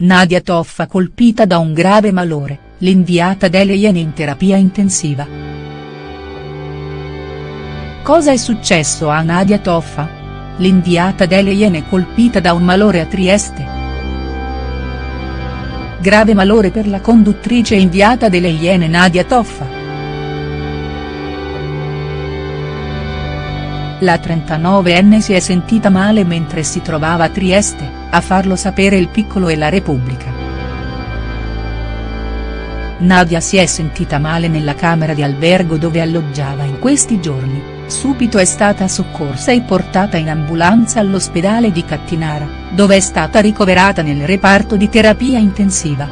Nadia Toffa colpita da un grave malore, l'inviata delle Iene in terapia intensiva. Cosa è successo a Nadia Toffa? L'inviata delle Iene colpita da un malore a Trieste. Grave malore per la conduttrice inviata delle Iene Nadia Toffa. La 39enne si è sentita male mentre si trovava a Trieste, a farlo sapere il piccolo e la Repubblica. Nadia si è sentita male nella camera di albergo dove alloggiava in questi giorni, subito è stata soccorsa e portata in ambulanza all'ospedale di Cattinara, dove è stata ricoverata nel reparto di terapia intensiva.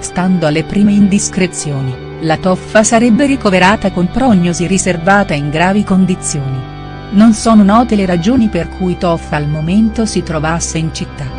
Stando alle prime indiscrezioni la Toffa sarebbe ricoverata con prognosi riservata in gravi condizioni. Non sono note le ragioni per cui Toffa al momento si trovasse in città.